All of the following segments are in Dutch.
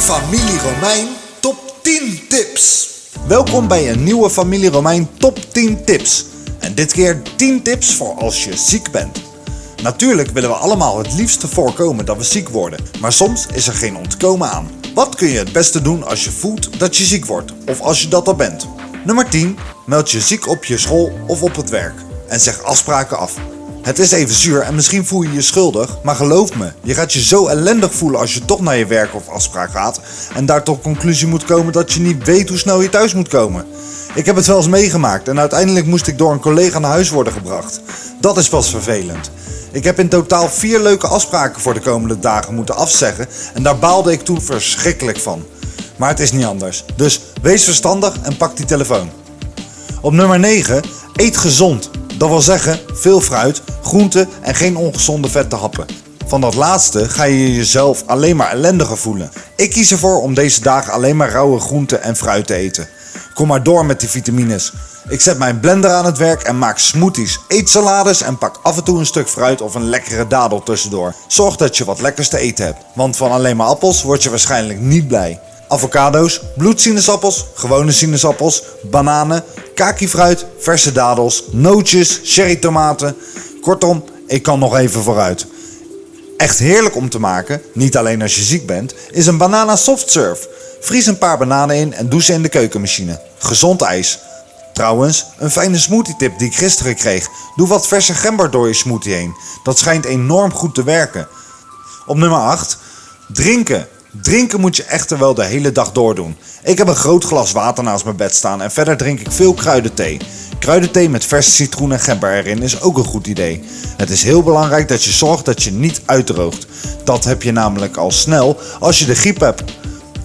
familie Romein top 10 tips. Welkom bij een nieuwe Familie Romein Top 10 Tips. En dit keer 10 tips voor als je ziek bent. Natuurlijk willen we allemaal het liefste voorkomen dat we ziek worden, maar soms is er geen ontkomen aan. Wat kun je het beste doen als je voelt dat je ziek wordt, of als je dat al bent? Nummer 10. Meld je ziek op je school of op het werk. En zeg afspraken af. Het is even zuur en misschien voel je je schuldig, maar geloof me, je gaat je zo ellendig voelen als je toch naar je werk of afspraak gaat en daar tot conclusie moet komen dat je niet weet hoe snel je thuis moet komen. Ik heb het wel eens meegemaakt en uiteindelijk moest ik door een collega naar huis worden gebracht. Dat is pas vervelend. Ik heb in totaal vier leuke afspraken voor de komende dagen moeten afzeggen en daar baalde ik toen verschrikkelijk van. Maar het is niet anders. Dus wees verstandig en pak die telefoon. Op nummer 9, eet gezond. Dat wil zeggen, veel fruit, groenten en geen ongezonde vette happen. Van dat laatste ga je jezelf alleen maar ellendiger voelen. Ik kies ervoor om deze dagen alleen maar rauwe groenten en fruit te eten. Kom maar door met die vitamines. Ik zet mijn blender aan het werk en maak smoothies, eet salades en pak af en toe een stuk fruit of een lekkere dadel tussendoor. Zorg dat je wat lekkers te eten hebt, want van alleen maar appels word je waarschijnlijk niet blij. Avocado's, bloedsinaasappels, gewone sinaasappels, bananen, kakifruit, verse dadels, nootjes, cherrytomaten. Kortom, ik kan nog even vooruit. Echt heerlijk om te maken, niet alleen als je ziek bent, is een banana soft. Vries een paar bananen in en doe ze in de keukenmachine. Gezond ijs. Trouwens, een fijne smoothie tip die ik gisteren kreeg. Doe wat verse gember door je smoothie heen. Dat schijnt enorm goed te werken. Op nummer 8. Drinken. Drinken moet je echter wel de hele dag doordoen. Ik heb een groot glas water naast mijn bed staan en verder drink ik veel kruidenthee. Kruidenthee met verse citroen en gember erin is ook een goed idee. Het is heel belangrijk dat je zorgt dat je niet uitdroogt. Dat heb je namelijk al snel als je de griep hebt.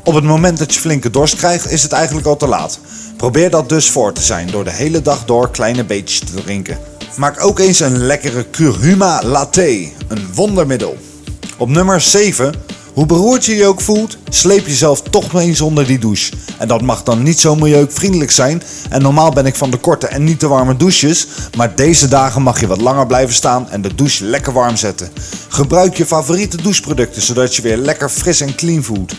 Op het moment dat je flinke dorst krijgt is het eigenlijk al te laat. Probeer dat dus voor te zijn door de hele dag door kleine beetjes te drinken. Maak ook eens een lekkere curcuma latte, een wondermiddel. Op nummer 7 hoe beroerd je je ook voelt, sleep jezelf toch eens onder die douche. En dat mag dan niet zo milieuvriendelijk zijn. En normaal ben ik van de korte en niet te warme douches. Maar deze dagen mag je wat langer blijven staan en de douche lekker warm zetten. Gebruik je favoriete doucheproducten zodat je weer lekker fris en clean voelt.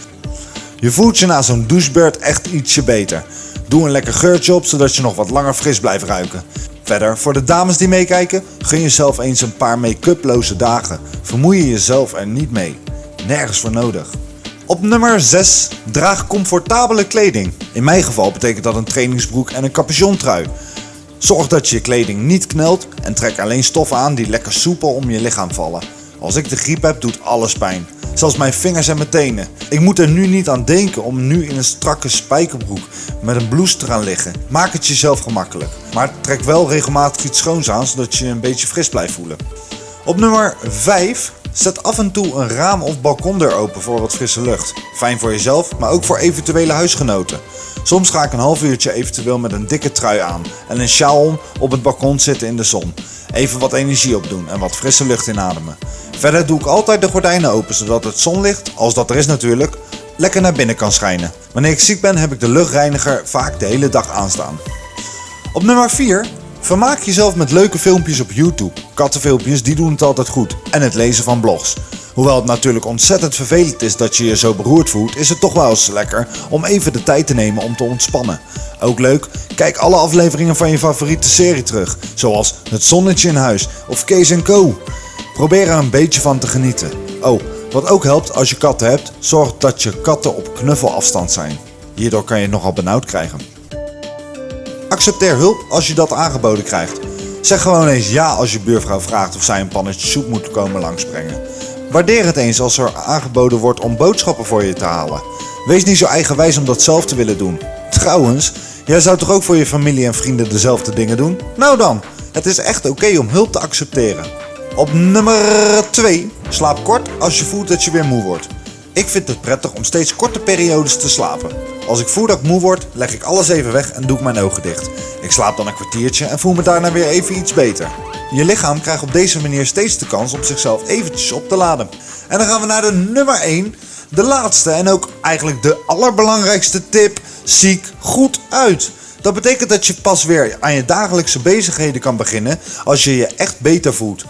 Je voelt je na zo'n douchebeurt echt ietsje beter. Doe een lekker geurtje op zodat je nog wat langer fris blijft ruiken. Verder, voor de dames die meekijken, gun jezelf eens een paar make-uploze dagen. Vermoei je jezelf er niet mee nergens voor nodig. Op nummer 6. Draag comfortabele kleding. In mijn geval betekent dat een trainingsbroek en een capuchontrui. Zorg dat je je kleding niet knelt en trek alleen stoffen aan die lekker soepel om je lichaam vallen. Als ik de griep heb, doet alles pijn. Zelfs mijn vingers en mijn tenen. Ik moet er nu niet aan denken om nu in een strakke spijkerbroek met een blouse te gaan liggen. Maak het jezelf gemakkelijk. Maar trek wel regelmatig iets schoons aan zodat je een beetje fris blijft voelen. Op nummer 5 Zet af en toe een raam of balkondeur open voor wat frisse lucht. Fijn voor jezelf, maar ook voor eventuele huisgenoten. Soms ga ik een half uurtje eventueel met een dikke trui aan en een sjaal om op het balkon zitten in de zon. Even wat energie opdoen en wat frisse lucht inademen. Verder doe ik altijd de gordijnen open zodat het zonlicht, als dat er is natuurlijk, lekker naar binnen kan schijnen. Wanneer ik ziek ben heb ik de luchtreiniger vaak de hele dag aanstaan. Op nummer 4 Vermaak jezelf met leuke filmpjes op YouTube. Kattenfilmpjes die doen het altijd goed. En het lezen van blogs. Hoewel het natuurlijk ontzettend vervelend is dat je je zo beroerd voelt, is het toch wel eens lekker om even de tijd te nemen om te ontspannen. Ook leuk, kijk alle afleveringen van je favoriete serie terug, zoals Het Zonnetje in Huis of Kees Co. Probeer er een beetje van te genieten. Oh, wat ook helpt als je katten hebt, zorg dat je katten op knuffelafstand zijn. Hierdoor kan je het nogal benauwd krijgen. Accepteer hulp als je dat aangeboden krijgt. Zeg gewoon eens ja als je buurvrouw vraagt of zij een pannetje soep moet komen langsbrengen. Waardeer het eens als er aangeboden wordt om boodschappen voor je te halen. Wees niet zo eigenwijs om dat zelf te willen doen. Trouwens, jij zou toch ook voor je familie en vrienden dezelfde dingen doen? Nou dan, het is echt oké om hulp te accepteren. Op nummer 2. Slaap kort als je voelt dat je weer moe wordt. Ik vind het prettig om steeds korte periodes te slapen. Als ik voel dat ik moe word, leg ik alles even weg en doe ik mijn ogen dicht. Ik slaap dan een kwartiertje en voel me daarna weer even iets beter. Je lichaam krijgt op deze manier steeds de kans om zichzelf eventjes op te laden. En dan gaan we naar de nummer 1. De laatste en ook eigenlijk de allerbelangrijkste tip. Ziek goed uit. Dat betekent dat je pas weer aan je dagelijkse bezigheden kan beginnen als je je echt beter voelt.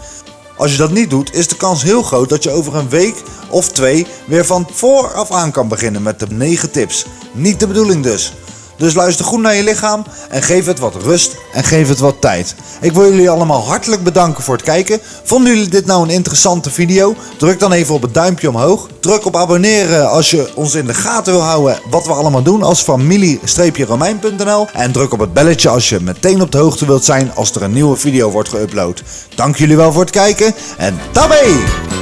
Als je dat niet doet, is de kans heel groot dat je over een week of twee weer van vooraf aan kan beginnen met de 9 tips. Niet de bedoeling dus. Dus luister goed naar je lichaam en geef het wat rust en geef het wat tijd. Ik wil jullie allemaal hartelijk bedanken voor het kijken. Vonden jullie dit nou een interessante video? Druk dan even op het duimpje omhoog. Druk op abonneren als je ons in de gaten wil houden wat we allemaal doen als familie-romein.nl. En druk op het belletje als je meteen op de hoogte wilt zijn als er een nieuwe video wordt geüpload. Dank jullie wel voor het kijken en tabé!